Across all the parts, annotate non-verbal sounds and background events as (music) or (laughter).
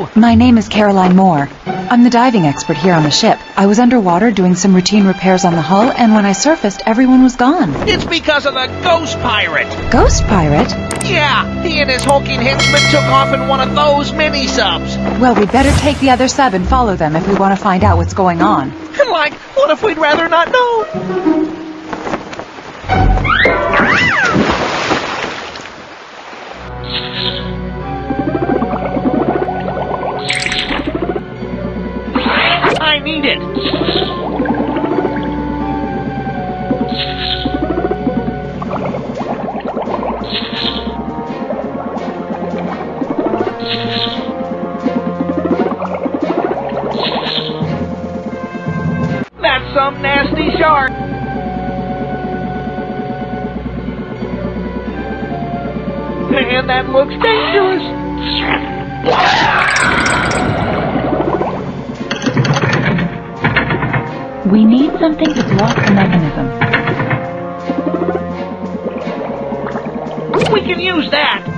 you? My name is Caroline Moore. I'm the diving expert here on the ship. I was underwater doing some routine repairs on the hull, and when I surfaced, everyone was gone. It's because of the ghost pirate. Ghost pirate? Yeah, he and his hulking henchmen took off in one of those mini subs. Well, we'd better take the other sub and follow them if we want to find out what's going on. (laughs) Like, what if we'd rather not know? Man, that looks dangerous. We need something to block the mechanism. We can use that.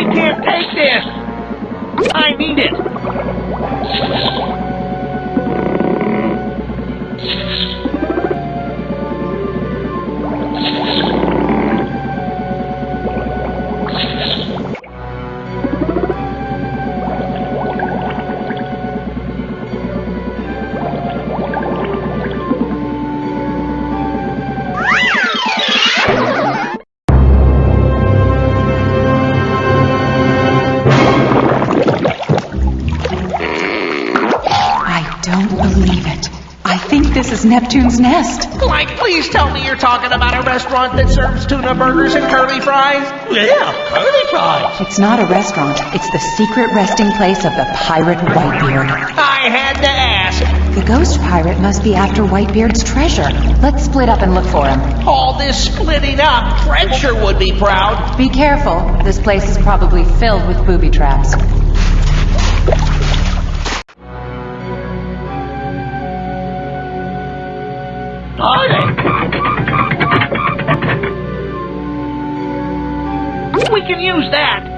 We can't take this. I need it. This is Neptune's nest. Like, please tell me you're talking about a restaurant that serves tuna burgers and curly fries. Yeah, curly fries. It's not a restaurant. It's the secret resting place of the pirate Whitebeard. I had to ask. The ghost pirate must be after Whitebeard's treasure. Let's split up and look for him. All this splitting up, Fred sure would be proud. Be careful. This place is probably filled with booby traps. We can use that.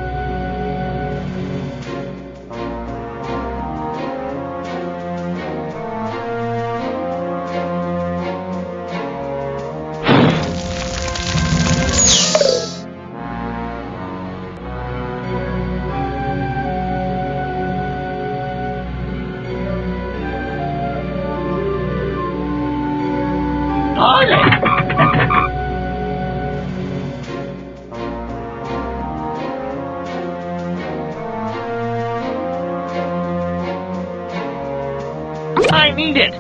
I need it.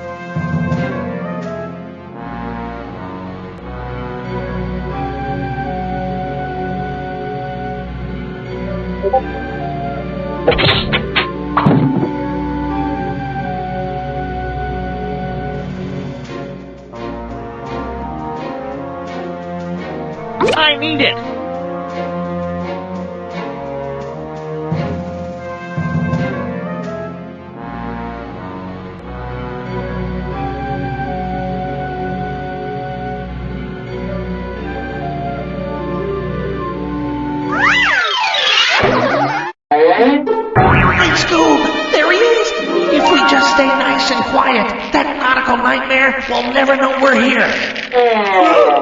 I need it. Great Scoob! There he is! If we just stay nice and quiet, that nautical nightmare will never know we're here. Oh.